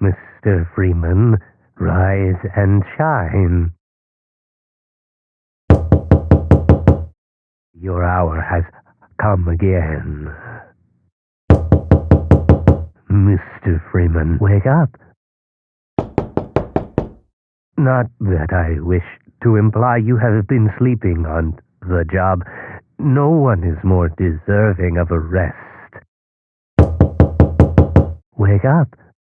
Mr. Freeman, rise and shine. Your hour has come again. Mr. Freeman, wake up. Not that I wish to imply you have been sleeping on the job. No one is more deserving of a rest. Wake up.